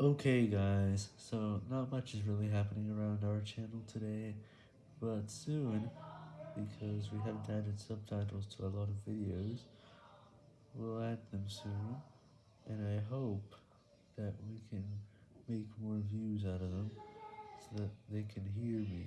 Okay guys, so not much is really happening around our channel today, but soon, because we haven't added subtitles to a lot of videos, we'll add them soon, and I hope that we can make more views out of them, so that they can hear me.